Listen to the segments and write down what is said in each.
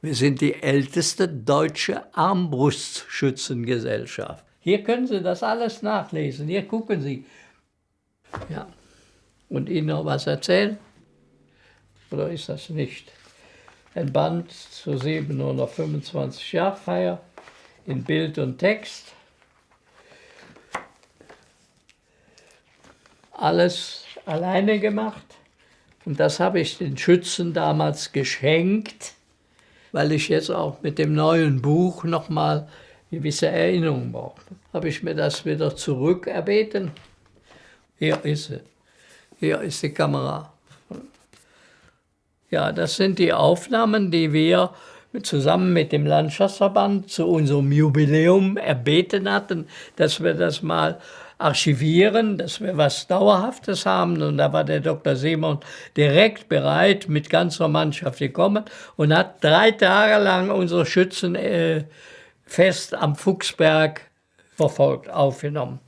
Wir sind die älteste deutsche Armbrustschützengesellschaft. Hier können Sie das alles nachlesen. Hier gucken Sie. Ja. Und Ihnen noch was erzählen? Oder ist das nicht? Ein Band zur 725 Jahrfeier in Bild und Text. Alles alleine gemacht. Und das habe ich den Schützen damals geschenkt, weil ich jetzt auch mit dem neuen Buch nochmal gewisse Erinnerungen brauche. Habe ich mir das wieder zurückerbeten. Hier ist sie. Hier ist die Kamera. Ja, das sind die Aufnahmen, die wir zusammen mit dem Landschaftsverband zu unserem Jubiläum erbeten hatten, dass wir das mal archivieren, dass wir was Dauerhaftes haben. Und da war der Dr. Simon direkt bereit, mit ganzer Mannschaft gekommen und hat drei Tage lang unsere Schützen äh, fest am Fuchsberg verfolgt, aufgenommen.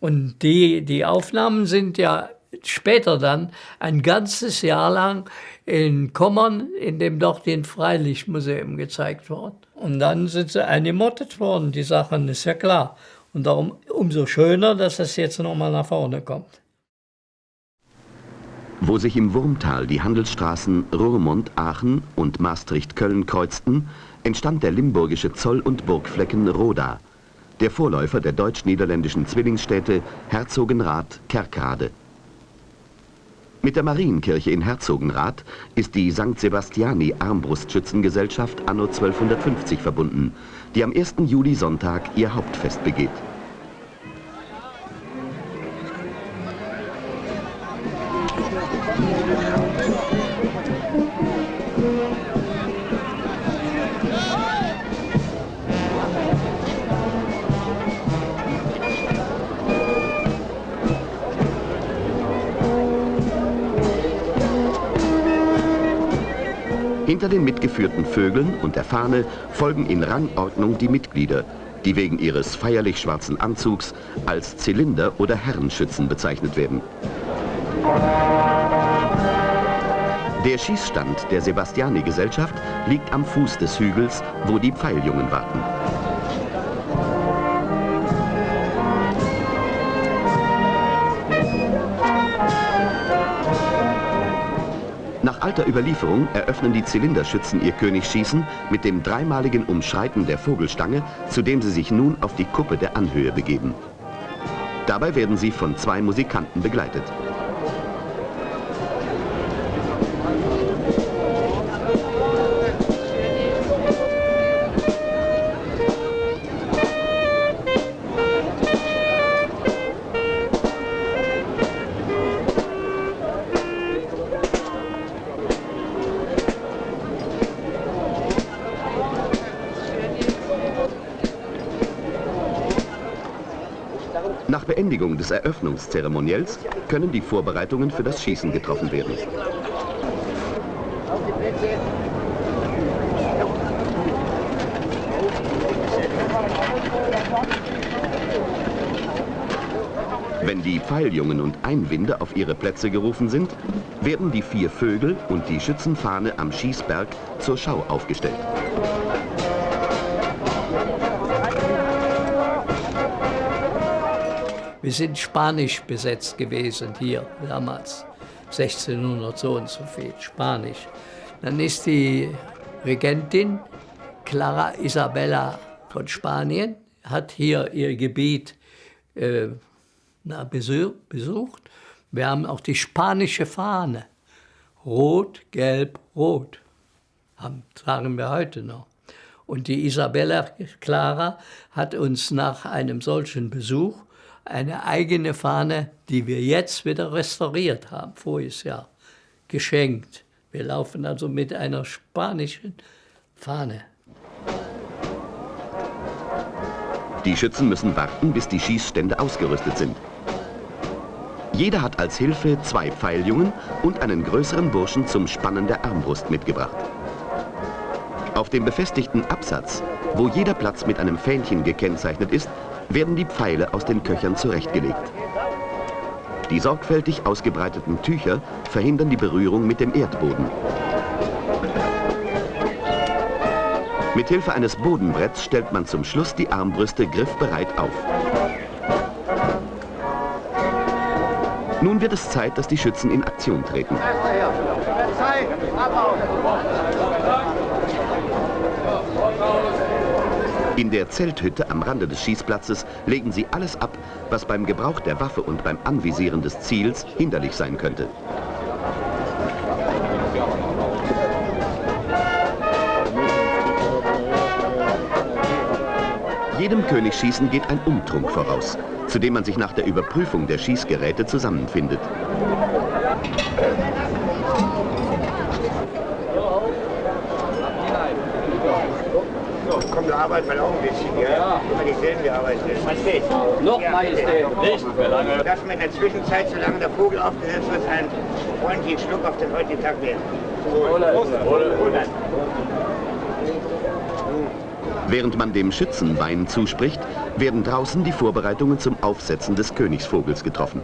Und die, die Aufnahmen sind ja später dann ein ganzes Jahr lang in Kommern in dem dortigen Freilichtmuseum gezeigt worden. Und dann sind sie eingemottet worden, die Sachen, ist ja klar. Und darum umso schöner, dass es jetzt nochmal nach vorne kommt. Wo sich im Wurmtal die Handelsstraßen Roermond, Aachen und Maastricht-Köln kreuzten, entstand der limburgische Zoll- und Burgflecken Roda, der Vorläufer der deutsch-niederländischen Zwillingsstädte Herzogenrath, Kerkrade. Mit der Marienkirche in Herzogenrath ist die St. Sebastiani Armbrustschützengesellschaft anno 1250 verbunden, die am 1. Juli Sonntag ihr Hauptfest begeht. Hinter den mitgeführten Vögeln und der Fahne folgen in Rangordnung die Mitglieder, die wegen ihres feierlich schwarzen Anzugs als Zylinder oder Herrenschützen bezeichnet werden. Der Schießstand der Sebastiani-Gesellschaft liegt am Fuß des Hügels, wo die Pfeiljungen warten. Alter Überlieferung eröffnen die Zylinderschützen ihr Königsschießen mit dem dreimaligen Umschreiten der Vogelstange, zu dem sie sich nun auf die Kuppe der Anhöhe begeben. Dabei werden sie von zwei Musikanten begleitet. Beendigung des Eröffnungszeremoniells können die Vorbereitungen für das Schießen getroffen werden. Wenn die Pfeiljungen und Einwinde auf ihre Plätze gerufen sind, werden die vier Vögel und die Schützenfahne am Schießberg zur Schau aufgestellt. Wir sind spanisch besetzt gewesen hier damals, 1600 so und so viel, spanisch. Dann ist die Regentin Clara Isabella von Spanien, hat hier ihr Gebiet äh, na, besucht. Wir haben auch die spanische Fahne, rot, gelb, rot, haben, tragen wir heute noch. Und die Isabella Clara hat uns nach einem solchen Besuch eine eigene Fahne, die wir jetzt wieder restauriert haben, voriges Jahr, geschenkt. Wir laufen also mit einer spanischen Fahne. Die Schützen müssen warten, bis die Schießstände ausgerüstet sind. Jeder hat als Hilfe zwei Pfeiljungen und einen größeren Burschen zum Spannen der Armbrust mitgebracht. Auf dem befestigten Absatz, wo jeder Platz mit einem Fähnchen gekennzeichnet ist, werden die Pfeile aus den Köchern zurechtgelegt. Die sorgfältig ausgebreiteten Tücher verhindern die Berührung mit dem Erdboden. Mit Hilfe eines Bodenbretts stellt man zum Schluss die Armbrüste griffbereit auf. Nun wird es Zeit, dass die Schützen in Aktion treten. In der Zelthütte am Rande des Schießplatzes legen sie alles ab, was beim Gebrauch der Waffe und beim Anvisieren des Ziels hinderlich sein könnte. Jedem Königsschießen geht ein Umtrunk voraus, zu dem man sich nach der Überprüfung der Schießgeräte zusammenfindet. Auch ein bisschen, ja? ja. Immer dieselben, wir arbeiten. Majestät. Noch ja, Majestät, nicht mehr lange. Dass man in der Zwischenzeit, solange der Vogel aufgesetzt wird, einen freundlichen Schluck auf den heutigen Tag werden. Während man dem Schützen Wein zuspricht, werden draußen die Vorbereitungen zum Aufsetzen des Königsvogels getroffen.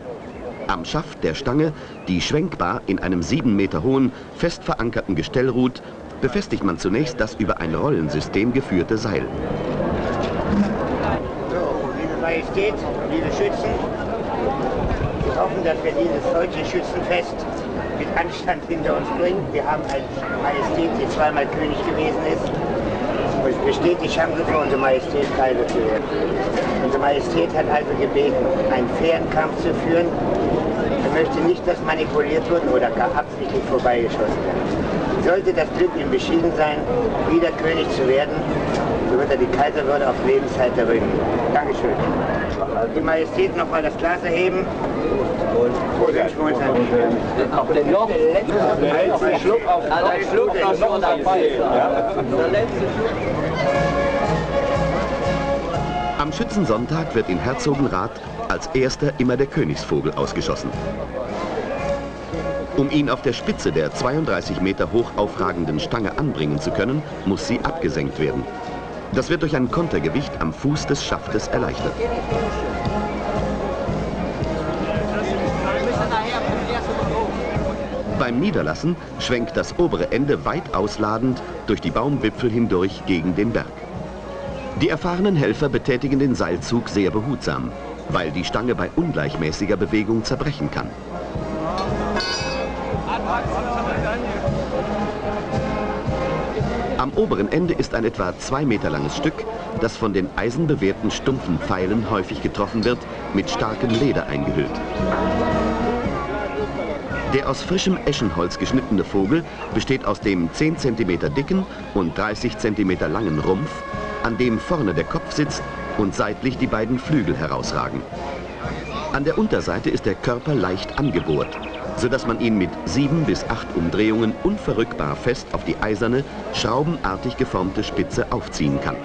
Am Schaft der Stange, die schwenkbar in einem sieben Meter hohen, fest verankerten Gestell ruht, befestigt man zunächst das über ein Rollensystem geführte Seil. So, liebe Majestät, liebe Schützen, wir hoffen, dass wir dieses deutsche Schützenfest mit Anstand hinter uns bringen. Wir haben eine Majestät, die zweimal König gewesen ist. Und es besteht die Chance für unsere Majestät, Kaiser zu werden. Unsere Majestät hat also gebeten, einen fairen Kampf zu führen. Er möchte nicht, dass manipuliert wird oder gar absichtlich vorbeigeschossen wird. Sollte das Glück ihm beschieden sein, wieder König zu werden, so wird er die Kaiserwürde auf Lebenszeit erringen. Dankeschön. Die Majestät noch mal das Glas erheben. Und wünschen wir uns ein Auf den noch letzten Schluck auf den Schluck noch dabei. Der letzte Schluck. Am Schützensonntag wird in Herzogenrath als erster immer der Königsvogel ausgeschossen. Um ihn auf der Spitze der 32 Meter hoch aufragenden Stange anbringen zu können, muss sie abgesenkt werden. Das wird durch ein Kontergewicht am Fuß des Schaftes erleichtert. Beim Niederlassen schwenkt das obere Ende weit ausladend durch die Baumwipfel hindurch gegen den Berg. Die erfahrenen Helfer betätigen den Seilzug sehr behutsam, weil die Stange bei ungleichmäßiger Bewegung zerbrechen kann. Oberen Ende ist ein etwa zwei Meter langes Stück, das von den eisenbewehrten stumpfen Pfeilen häufig getroffen wird, mit starkem Leder eingehüllt. Der aus frischem Eschenholz geschnittene Vogel besteht aus dem 10 cm dicken und 30 cm langen Rumpf, an dem vorne der Kopf sitzt und seitlich die beiden Flügel herausragen. An der Unterseite ist der Körper leicht angebohrt sodass man ihn mit sieben bis acht Umdrehungen unverrückbar fest auf die eiserne, schraubenartig geformte Spitze aufziehen kann.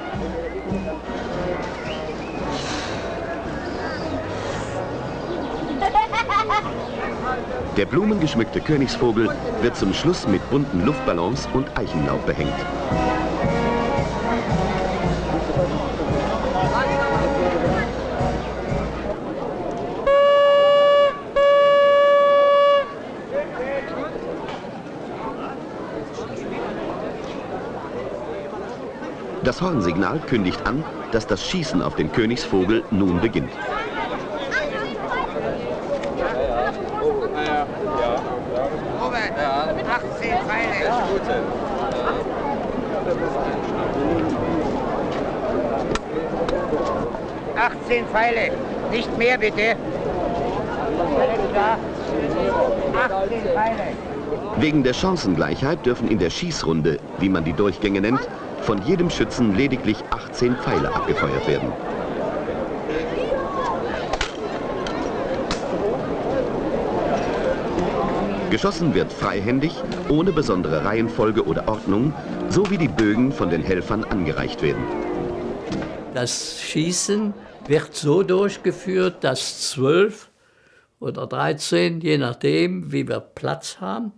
Der blumengeschmückte Königsvogel wird zum Schluss mit bunten Luftballons und Eichenlaub behängt. Das Hornsignal kündigt an, dass das Schießen auf den Königsvogel nun beginnt. Robert, 18 Pfeile. Achtzehn Pfeile, nicht mehr bitte. Alles klar. 18 Pfeile. Wegen der Chancengleichheit dürfen in der Schießrunde, wie man die Durchgänge nennt, von jedem Schützen lediglich 18 Pfeile abgefeuert werden. Geschossen wird freihändig, ohne besondere Reihenfolge oder Ordnung, so wie die Bögen von den Helfern angereicht werden. Das Schießen wird so durchgeführt, dass zwölf oder 13, je nachdem, wie wir Platz haben,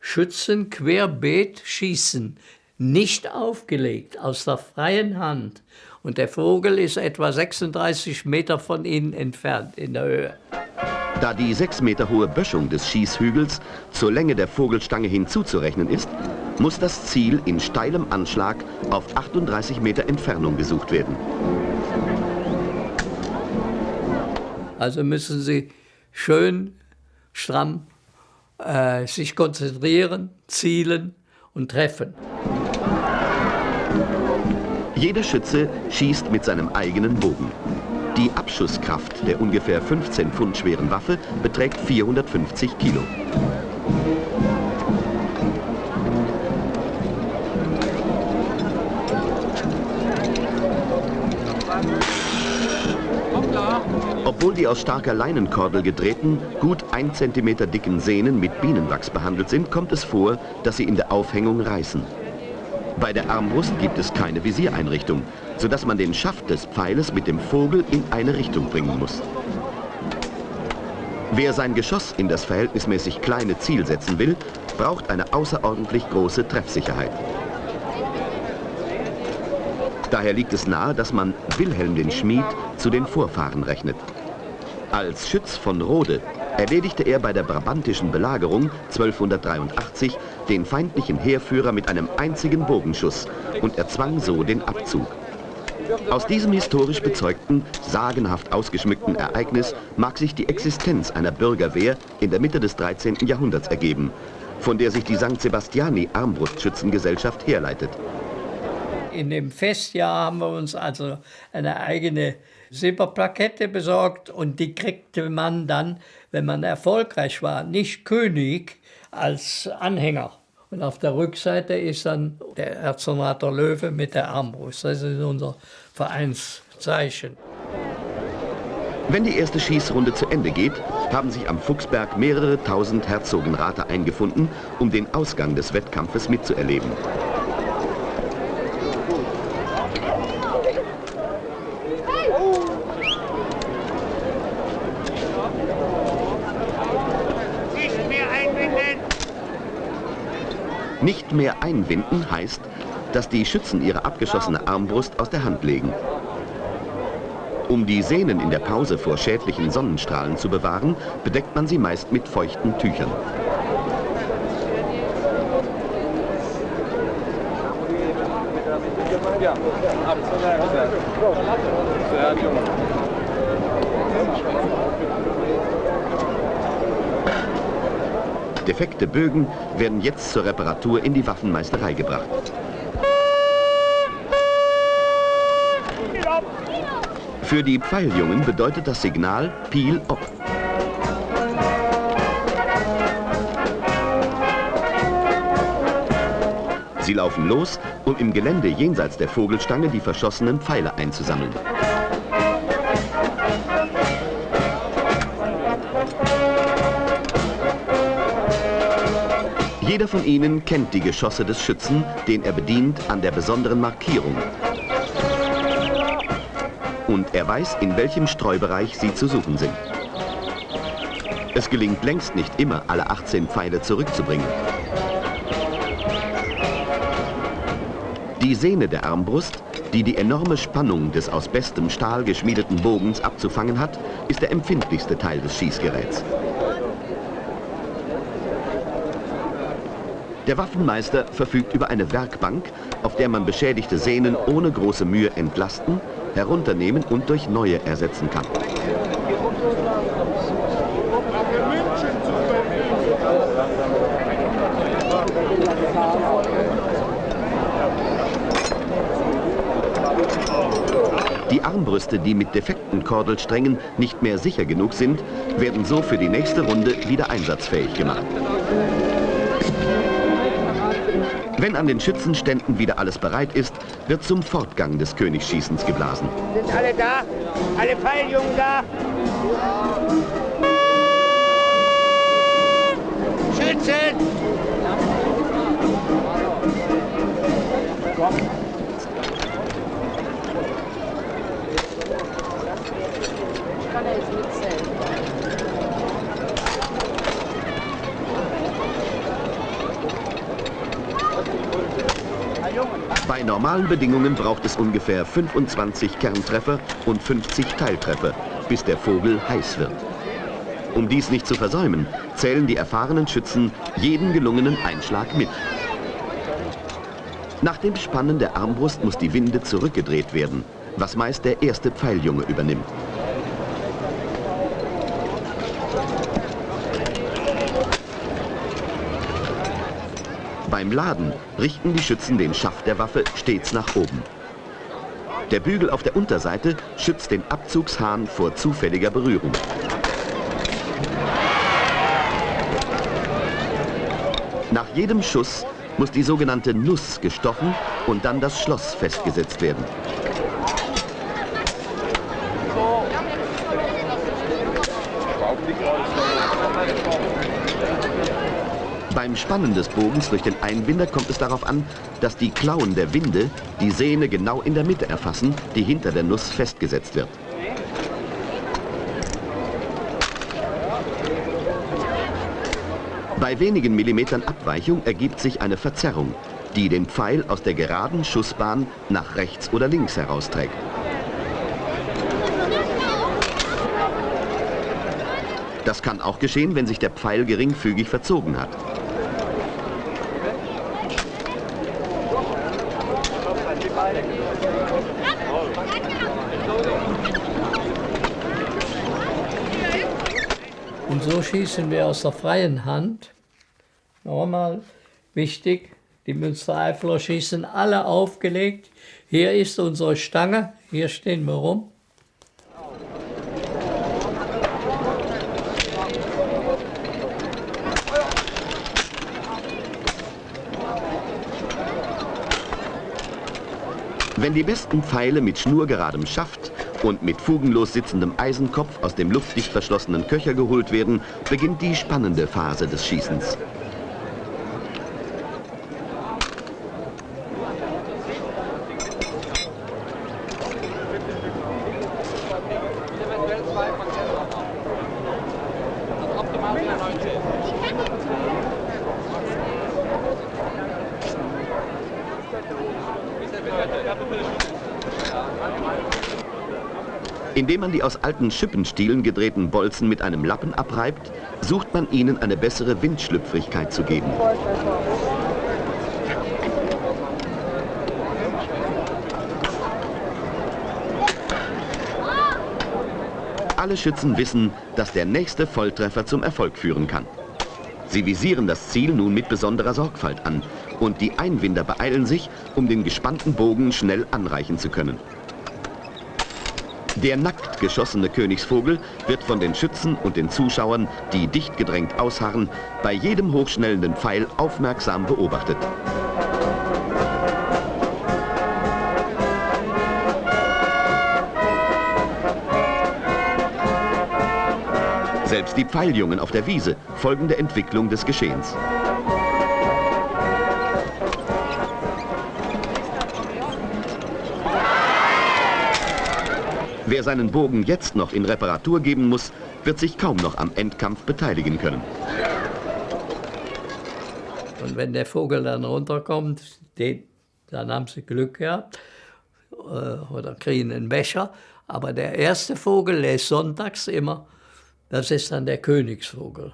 Schützen querbeet schießen nicht aufgelegt, aus der freien Hand. Und der Vogel ist etwa 36 Meter von ihnen entfernt in der Höhe. Da die sechs Meter hohe Böschung des Schießhügels zur Länge der Vogelstange hinzuzurechnen ist, muss das Ziel in steilem Anschlag auf 38 Meter Entfernung gesucht werden. Also müssen Sie schön stramm äh, sich konzentrieren, zielen und treffen. Jeder Schütze schießt mit seinem eigenen Bogen. Die Abschusskraft der ungefähr 15 Pfund schweren Waffe beträgt 450 Kilo. Obwohl die aus starker Leinenkordel gedrehten, gut 1 cm dicken Sehnen mit Bienenwachs behandelt sind, kommt es vor, dass sie in der Aufhängung reißen. Bei der Armbrust gibt es keine Visiereinrichtung, sodass man den Schaft des Pfeiles mit dem Vogel in eine Richtung bringen muss. Wer sein Geschoss in das verhältnismäßig kleine Ziel setzen will, braucht eine außerordentlich große Treffsicherheit. Daher liegt es nahe, dass man Wilhelm den Schmied zu den Vorfahren rechnet. Als Schütz von Rode erledigte er bei der brabantischen Belagerung 1283 den feindlichen Heerführer mit einem einzigen Bogenschuss und erzwang so den Abzug. Aus diesem historisch bezeugten, sagenhaft ausgeschmückten Ereignis mag sich die Existenz einer Bürgerwehr in der Mitte des 13. Jahrhunderts ergeben, von der sich die St. Sebastiani Armbrustschützengesellschaft herleitet. In dem Festjahr haben wir uns also eine eigene Silberplakette besorgt und die kriegte man dann, wenn man erfolgreich war, nicht König als Anhänger. Und auf der Rückseite ist dann der Erzsenator Löwe mit der Armbrust. Das ist unser Vereinszeichen. Wenn die erste Schießrunde zu Ende geht, haben sich am Fuchsberg mehrere tausend Herzogenrater eingefunden, um den Ausgang des Wettkampfes mitzuerleben. Nicht mehr einwinden heißt, dass die Schützen ihre abgeschossene Armbrust aus der Hand legen. Um die Sehnen in der Pause vor schädlichen Sonnenstrahlen zu bewahren, bedeckt man sie meist mit feuchten Tüchern. Ja, Defekte Bögen werden jetzt zur Reparatur in die Waffenmeisterei gebracht. Für die Pfeiljungen bedeutet das Signal Peel Op. Sie laufen los, um im Gelände jenseits der Vogelstange die verschossenen Pfeile einzusammeln. Jeder von ihnen kennt die Geschosse des Schützen, den er bedient, an der besonderen Markierung. Und er weiß, in welchem Streubereich sie zu suchen sind. Es gelingt längst nicht immer, alle 18 Pfeile zurückzubringen. Die Sehne der Armbrust, die die enorme Spannung des aus bestem Stahl geschmiedeten Bogens abzufangen hat, ist der empfindlichste Teil des Schießgeräts. Der Waffenmeister verfügt über eine Werkbank, auf der man beschädigte Sehnen ohne große Mühe entlasten, herunternehmen und durch neue ersetzen kann. Die Armbrüste, die mit defekten Kordelsträngen nicht mehr sicher genug sind, werden so für die nächste Runde wieder einsatzfähig gemacht. Wenn an den Schützenständen wieder alles bereit ist, wird zum Fortgang des Königsschießens geblasen. Sind alle da? Alle Pfeiljungen da? Schützen! Komm. kann er jetzt mitzählen. Bei normalen Bedingungen braucht es ungefähr 25 Kerntreffer und 50 Teiltreffer, bis der Vogel heiß wird. Um dies nicht zu versäumen, zählen die erfahrenen Schützen jeden gelungenen Einschlag mit. Nach dem Spannen der Armbrust muss die Winde zurückgedreht werden, was meist der erste Pfeiljunge übernimmt. Beim Laden richten die Schützen den Schaft der Waffe stets nach oben. Der Bügel auf der Unterseite schützt den Abzugshahn vor zufälliger Berührung. Nach jedem Schuss muss die sogenannte Nuss gestochen und dann das Schloss festgesetzt werden. Beim Spannen des Bogens durch den Einbinder kommt es darauf an, dass die Klauen der Winde die Sehne genau in der Mitte erfassen, die hinter der Nuss festgesetzt wird. Bei wenigen Millimetern Abweichung ergibt sich eine Verzerrung, die den Pfeil aus der geraden Schussbahn nach rechts oder links herausträgt. Das kann auch geschehen, wenn sich der Pfeil geringfügig verzogen hat. Und so schießen wir aus der freien Hand. Nochmal wichtig, die Münstereifler schießen alle aufgelegt. Hier ist unsere Stange, hier stehen wir rum. Wenn die besten Pfeile mit schnurgeradem Schaft und mit fugenlos sitzendem Eisenkopf aus dem luftdicht verschlossenen Köcher geholt werden, beginnt die spannende Phase des Schießens. Indem man die aus alten Schippenstielen gedrehten Bolzen mit einem Lappen abreibt, sucht man ihnen eine bessere Windschlüpfrigkeit zu geben. Alle Schützen wissen, dass der nächste Volltreffer zum Erfolg führen kann. Sie visieren das Ziel nun mit besonderer Sorgfalt an und die Einwinder beeilen sich, um den gespannten Bogen schnell anreichen zu können. Der nackt geschossene Königsvogel wird von den Schützen und den Zuschauern, die dicht gedrängt ausharren, bei jedem hochschnellenden Pfeil aufmerksam beobachtet. Selbst die Pfeiljungen auf der Wiese folgen der Entwicklung des Geschehens. Wer seinen Bogen jetzt noch in Reparatur geben muss, wird sich kaum noch am Endkampf beteiligen können. Und wenn der Vogel dann runterkommt, den, dann haben sie Glück gehabt äh, oder kriegen einen Becher. Aber der erste Vogel, der ist sonntags immer, das ist dann der Königsvogel.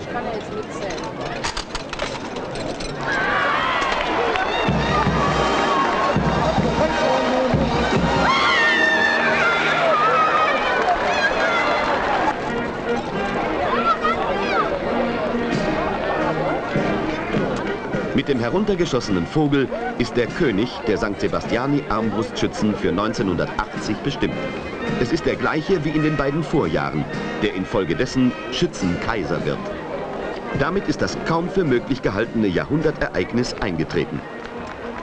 Ich kann ja jetzt mitzählen. Mit dem heruntergeschossenen Vogel ist der König der St. Sebastiani Armbrustschützen für 1980 bestimmt. Es ist der gleiche wie in den beiden Vorjahren, der infolgedessen Schützenkaiser wird. Damit ist das kaum für möglich gehaltene Jahrhundertereignis eingetreten.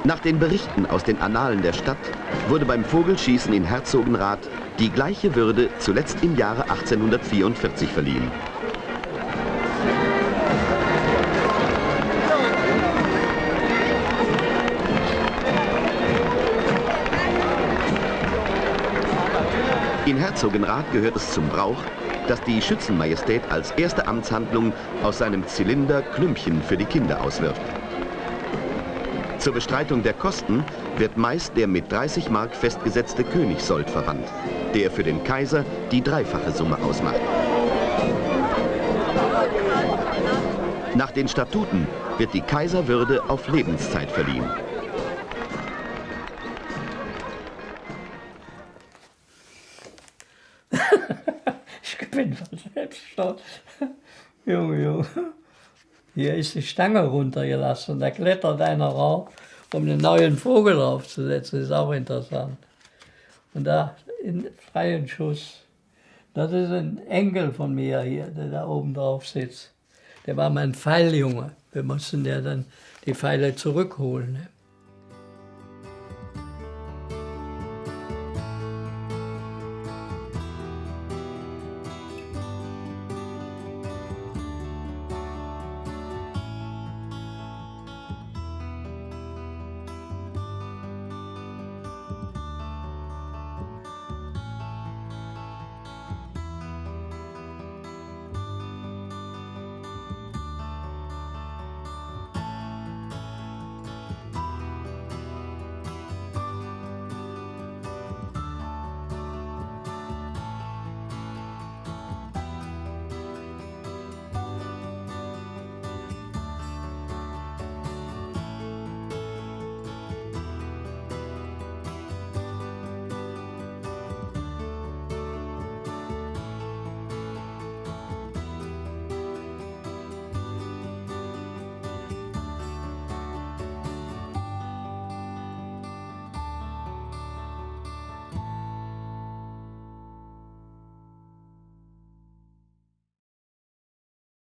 Nach den Berichten aus den Annalen der Stadt wurde beim Vogelschießen in Herzogenrath die gleiche Würde zuletzt im Jahre 1844 verliehen. Herzogenrath gehört es zum Brauch, dass die Schützenmajestät als erste Amtshandlung aus seinem Zylinder Klümpchen für die Kinder auswirft. Zur Bestreitung der Kosten wird meist der mit 30 Mark festgesetzte Königssold verwandt, der für den Kaiser die dreifache Summe ausmacht. Nach den Statuten wird die Kaiserwürde auf Lebenszeit verliehen. Stolz. Junge, Junge. Hier ist die Stange runtergelassen. Da klettert einer rauf, um einen neuen Vogel draufzusetzen. Das ist auch interessant. Und da in freien Schuss. Das ist ein Enkel von mir hier, der da oben drauf sitzt. Der war mein Pfeiljunge. Wir mussten ja dann die Pfeile zurückholen.